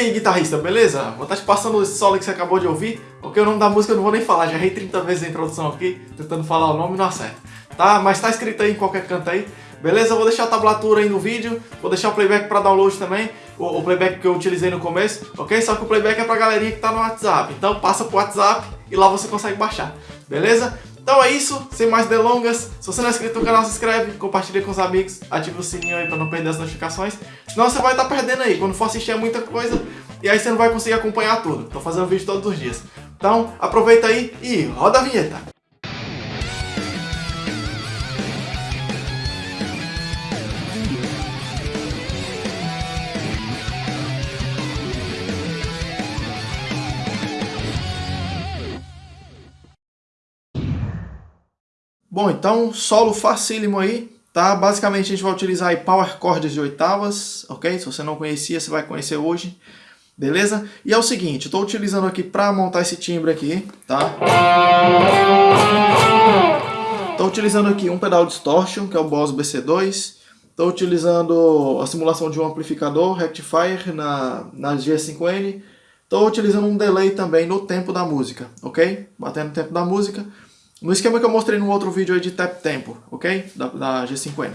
aí, guitarrista, beleza? Vou estar te passando esse solo que você acabou de ouvir, porque o nome da música eu não vou nem falar, já errei 30 vezes a introdução aqui, tentando falar o nome e não acerta. Tá? Mas tá escrito aí em qualquer canto aí. Beleza? Eu vou deixar a tablatura aí no vídeo, vou deixar o playback para download também, o, o, playback que eu utilizei no começo, ok? Só que o playback é pra galerinha que tá no WhatsApp, então passa pro WhatsApp e lá você consegue baixar, beleza? Então é isso, sem mais delongas. Se você não é inscrito no canal, se inscreve, compartilha com os amigos, ativa o sininho aí para não perder as notificações. Senão você vai estar tá perdendo aí. Quando for assistir é muita coisa e aí você não vai conseguir acompanhar tudo. Tô fazendo vídeo todos os dias. Então aproveita aí e roda a vinheta. Bom, então solo facílimo aí, tá? Basicamente a gente vai utilizar aí power chords de oitavas, ok? Se você não conhecia, você vai conhecer hoje, beleza? E é o seguinte, tô utilizando aqui para montar esse timbre aqui, tá? Tô utilizando aqui um pedal distortion, que é o Boss BC2. Tô utilizando a simulação de um amplificador, rectifier na, na G5N. Tô utilizando um delay também no tempo da música, ok? Batendo o tempo da música. No esquema que eu mostrei no outro vídeo aí de tap tempo, ok? Da, da G5N.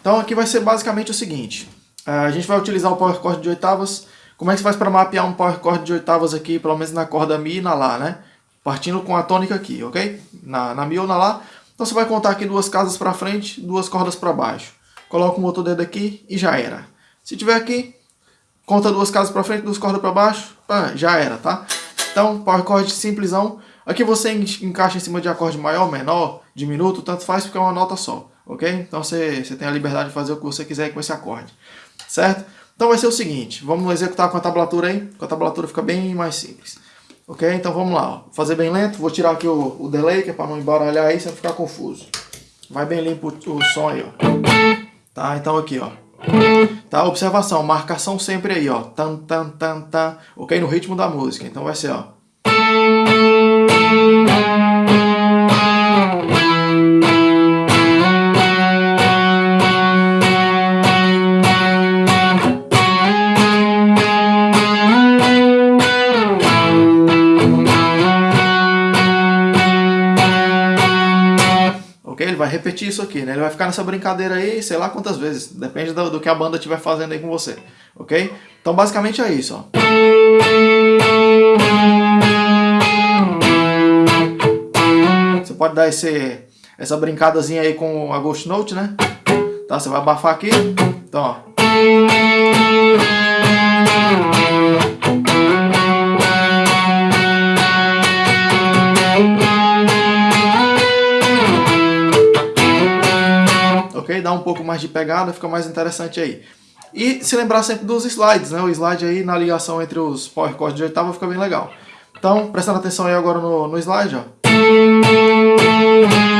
Então aqui vai ser basicamente o seguinte. Eh, a gente vai utilizar o power chord de oitavas. Como é que você faz para mapear um power chord de oitavas aqui, pelo menos na corda Mi e na Lá, né? Partindo com a tônica aqui, ok? Na, na Mi ou na Lá. Então você vai contar aqui duas casas para frente, duas cordas para baixo. Coloca o outro dedo aqui e já era. Se tiver aqui, conta duas casas para frente, duas cordas para baixo, pá, já era, tá? Então, power chord simplesão. Aqui você encaixa em cima de acorde maior, menor, diminuto, tanto faz porque é uma nota só, ok? Então você, você tem a liberdade de fazer o que você quiser com esse acorde, certo? Então vai ser o seguinte, vamos executar com a tablatura aí, com a tablatura fica bem mais simples. Ok? Então vamos lá, ó. fazer bem lento, vou tirar aqui o, o delay, que é para não embaralhar aí, sem ficar confuso. Vai bem limpo o, o som aí, ó. Tá, então aqui, ó. Tá, observação, marcação sempre aí, ó. Tan, tan, tan, tan. Ok? No ritmo da música. Então vai ser, ó. Repetir isso aqui, né? Ele vai ficar nessa brincadeira aí, sei lá quantas vezes. Depende do, do que a banda estiver fazendo aí com você. Ok? Então basicamente é isso, ó. Pode dar esse, essa brincadazinha aí com a Ghost Note, né? Tá, você vai abafar aqui. Então, ó. Ok? Dá um pouco mais de pegada, fica mais interessante aí. E se lembrar sempre dos slides, né? O slide aí na ligação entre os power chords de oitava fica bem legal. Então, prestando atenção aí agora no, no slide, ó. Ok?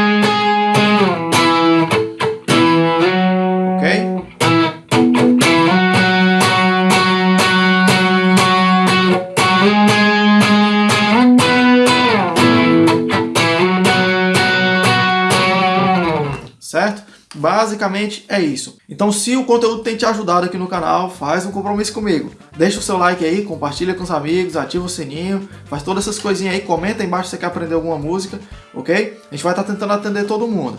Basicamente é isso. Então se o conteúdo tem te ajudado aqui no canal, faz um compromisso comigo. Deixa o seu like aí, compartilha com os amigos, ativa o sininho, faz todas essas coisinhas aí, comenta aí embaixo se você quer aprender alguma música, ok? A gente vai estar tá tentando atender todo mundo.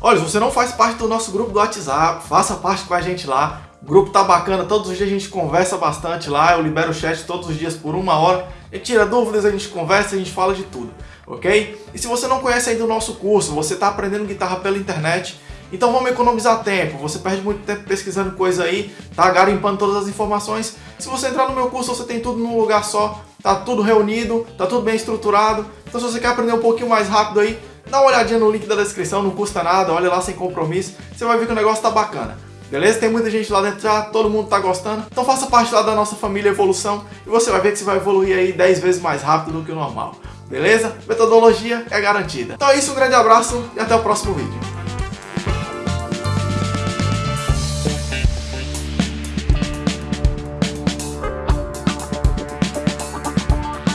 Olha, se você não faz parte do nosso grupo do WhatsApp, faça parte com a gente lá. O grupo tá bacana, todos os dias a gente conversa bastante lá, eu libero o chat todos os dias por uma hora. A gente tira dúvidas, a gente conversa, a gente fala de tudo, ok? E se você não conhece ainda o nosso curso, você está aprendendo guitarra pela internet, então vamos economizar tempo, você perde muito tempo pesquisando coisa aí, tá garimpando todas as informações. Se você entrar no meu curso, você tem tudo num lugar só, tá tudo reunido, tá tudo bem estruturado. Então se você quer aprender um pouquinho mais rápido aí, dá uma olhadinha no link da descrição, não custa nada, olha lá sem compromisso, você vai ver que o negócio tá bacana. Beleza? Tem muita gente lá dentro já, todo mundo tá gostando. Então faça parte lá da nossa família Evolução e você vai ver que você vai evoluir aí 10 vezes mais rápido do que o normal. Beleza? Metodologia é garantida. Então é isso, um grande abraço e até o próximo vídeo.